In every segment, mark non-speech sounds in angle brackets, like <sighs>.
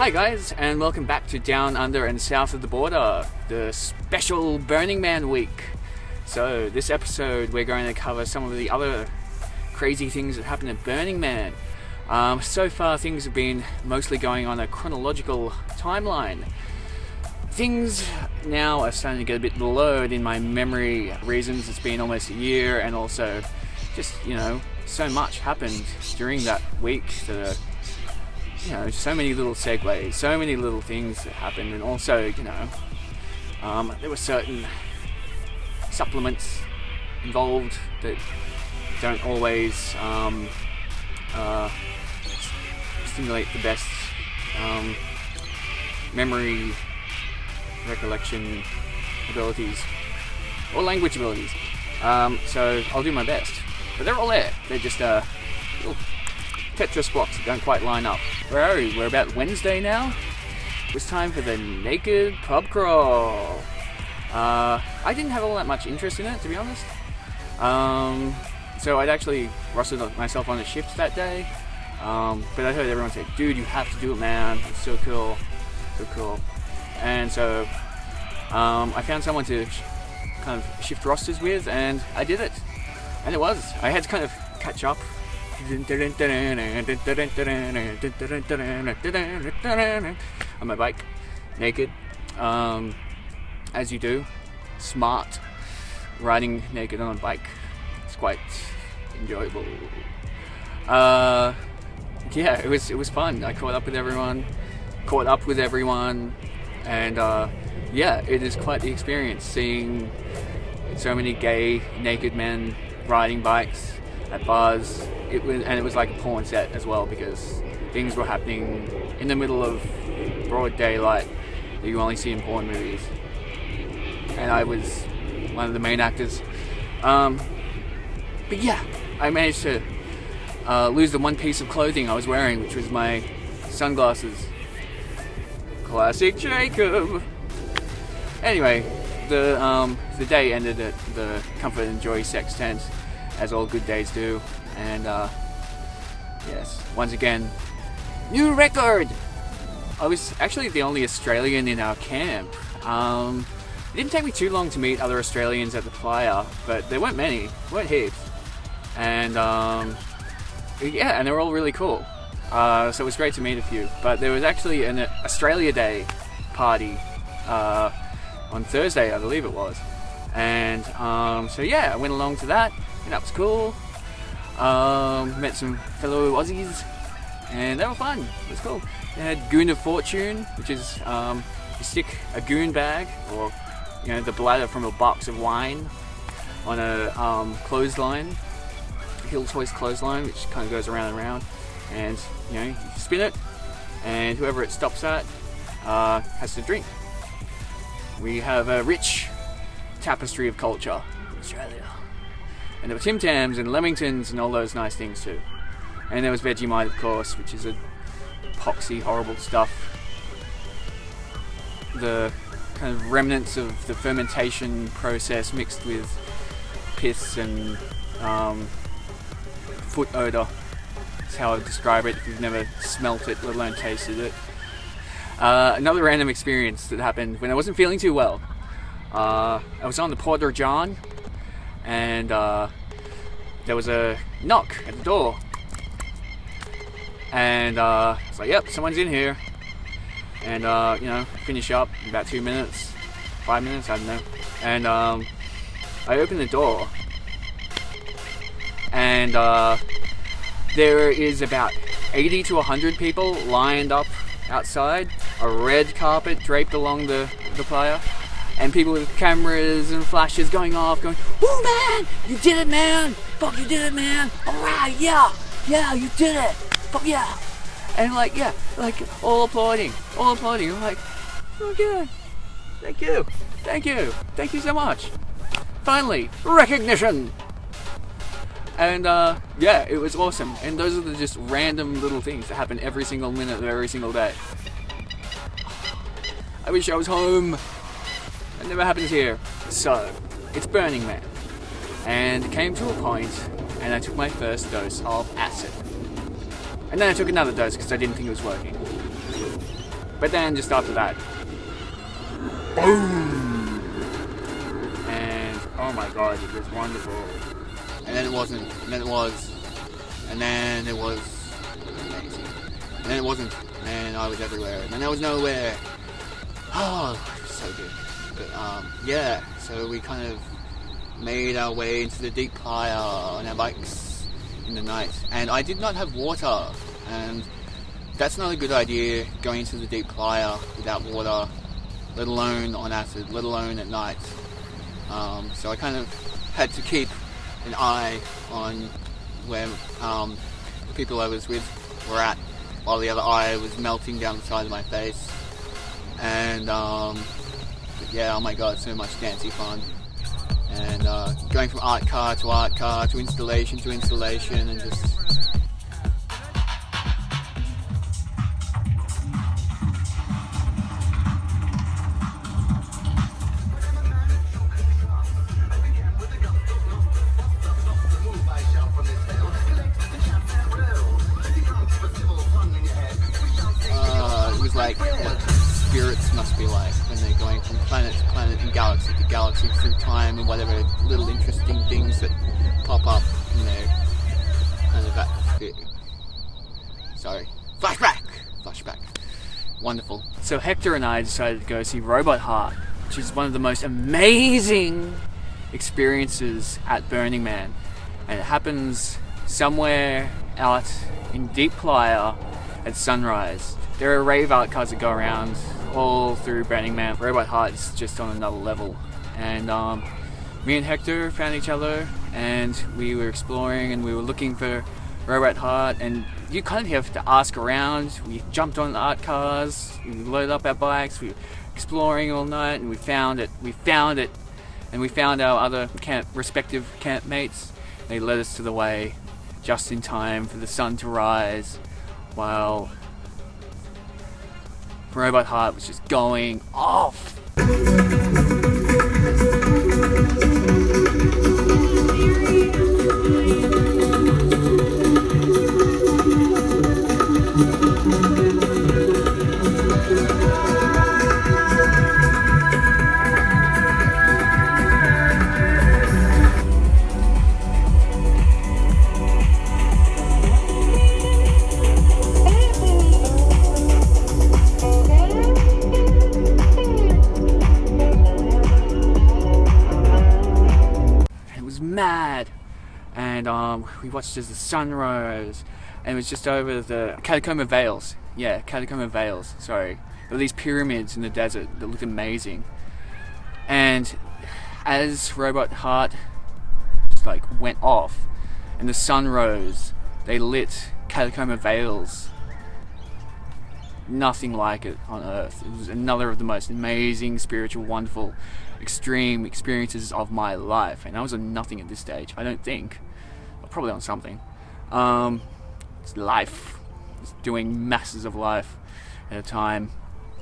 Hi guys, and welcome back to Down Under and South of the Border, the special Burning Man week. So, this episode we're going to cover some of the other crazy things that happened at Burning Man. Um, so far, things have been mostly going on a chronological timeline. Things now are starting to get a bit blurred in my memory reasons. It's been almost a year, and also just, you know, so much happened during that week that you know, so many little segues, so many little things that happened, and also, you know, um, there were certain supplements involved that don't always um, uh, stimulate the best um, memory recollection abilities or language abilities. Um, so I'll do my best. But they're all there. They're just uh, little Tetris blocks that don't quite line up. Where are we? We're about Wednesday now. It's time for the naked pub crawl. Uh, I didn't have all that much interest in it, to be honest. Um, so I'd actually rostered myself on the shift that day. Um, but I heard everyone say, dude, you have to do it, man. It's so cool. So cool. And so um, I found someone to kind of shift rosters with, and I did it. And it was. I had to kind of catch up on my bike, naked, um, as you do, smart, riding naked on a bike. It's quite enjoyable. Uh, yeah, it was it was fun. I caught up with everyone, caught up with everyone, and uh, yeah, it is quite the experience seeing so many gay naked men riding bikes at bars. It was and it was like a porn set as well because things were happening in the middle of broad daylight that you only see in porn movies. And I was one of the main actors. Um, but yeah, I managed to uh, lose the one piece of clothing I was wearing, which was my sunglasses. Classic Jacob. Anyway, the um, the day ended at the Comfort and Joy Sex Tent, as all good days do, and uh, yes, once again, new record. I was actually the only Australian in our camp. Um, it didn't take me too long to meet other Australians at the playa, but there weren't many, weren't heaps, and um, yeah, and they were all really cool. Uh, so it was great to meet a few. But there was actually an Australia Day party uh, on Thursday, I believe it was, and um, so yeah, I went along to that, and that was cool. Um, met some fellow Aussies, and they were fun. It was cool. They had Goon of Fortune, which is um, you stick a goon bag or you know the bladder from a box of wine on a um, clothesline, Hills Hoist clothesline, which kind of goes around and around, and you know you spin it, and whoever it stops at uh, has to drink. We have a rich tapestry of culture in Australia. And there were Tim Tams and Lamingtons and all those nice things too. And there was Vegemite, of course, which is a poxy, horrible stuff. The kind of remnants of the fermentation process mixed with piss and um, foot odor. That's how I would describe it if you've never smelt it, let alone tasted it. Uh, another random experience that happened when I wasn't feeling too well. Uh, I was on the Porta John, and uh, there was a knock at the door. And uh, I was like, yep, someone's in here. And, uh, you know, finish up in about two minutes, five minutes, I don't know. And um, I opened the door, and uh, there is about 80 to 100 people lined up outside, a red carpet draped along the, the playa, and people with cameras and flashes going off, going, Woo man, you did it man! Fuck you did it man! Alright, yeah, yeah, you did it! Fuck yeah! And like, yeah, like all applauding, all applauding. I'm like, okay, thank you, thank you, thank you so much. Finally, recognition! And uh, yeah, it was awesome. And those are the just random little things that happen every single minute of every single day. I wish I was home. Never happens here. So, it's Burning Man. And it came to a point, and I took my first dose of acid. And then I took another dose because I didn't think it was working. But then just after that, boom! And oh my god, it was wonderful. And then it wasn't, and then it was, and then it was amazing. And then it wasn't, and I was everywhere, and then I was nowhere. Oh, so good. But um, yeah, so we kind of made our way into the deep playa on our bikes in the night. And I did not have water, and that's not a good idea going into the deep playa without water, let alone on acid, let alone at night. Um, so I kind of had to keep an eye on where um, the people I was with were at, while the other eye was melting down the side of my face. And um, yeah, oh my god, so much dancey fun. And uh, going from art car to art car to installation to installation and just galaxy through time and whatever little interesting things that pop up in their kind of. Sorry. Flashback! Flashback. Wonderful. So Hector and I decided to go see Robot Heart, which is one of the most amazing experiences at Burning Man. And it happens somewhere out in Deep Playa at sunrise. There are rave art cars that go around all through Burning Man. Robot Heart is just on another level. And um, me and Hector found each other and we were exploring and we were looking for Robot Heart and you kind of have to ask around. We jumped on the art cars, we loaded up our bikes, we were exploring all night and we found it. We found it and we found our other camp, respective camp mates. They led us to the way just in time for the sun to rise while Robot Heart was just going off. It um, we watched as the sun rose. And it was just over the Catacomb of Veils. Yeah, Catacomb of Veils, sorry. There were these pyramids in the desert that looked amazing. And as Robot Heart just like went off and the sun rose, they lit Catacomb of Veils. Nothing like it on earth. It was another of the most amazing, spiritual, wonderful, extreme experiences of my life. And I was on nothing at this stage, I don't think. Probably on something. Um, it's life. It's doing masses of life at a time.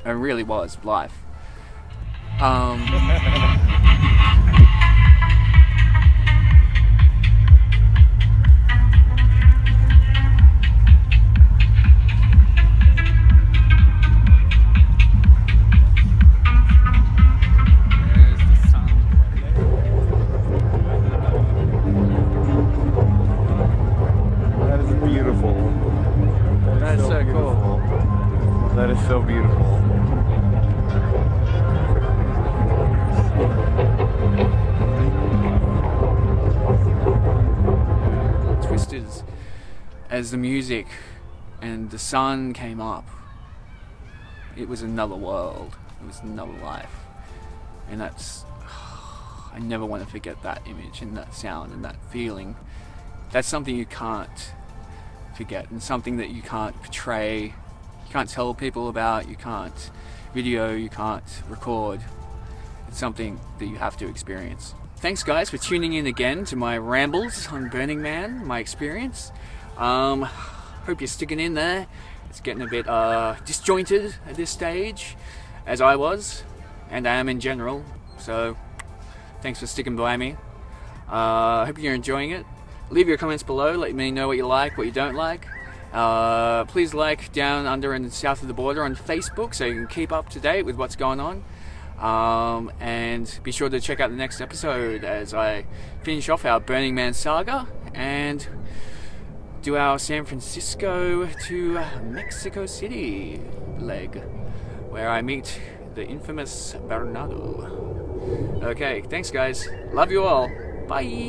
It really was life. Um, <laughs> as the music and the sun came up. It was another world. It was another life. And that's. <sighs> I never want to forget that image and that sound and that feeling. That's something you can't forget and something that you can't portray, you can't tell people about, you can't video, you can't record. It's something that you have to experience. Thanks guys for tuning in again to my rambles on Burning Man, my experience. Um, hope you're sticking in there. It's getting a bit uh, disjointed at this stage, as I was, and I am in general. So, thanks for sticking by me. Uh, hope you're enjoying it. Leave your comments below. Let me know what you like, what you don't like, Uh, please like Down Under and South of the Border on Facebook so you can keep up to date with what's going on. Um, and be sure to check out the next episode as I finish off our Burning Man saga and do our San Francisco to Mexico City leg, where I meet the infamous Bernardo. Okay, thanks guys. Love you all. Bye.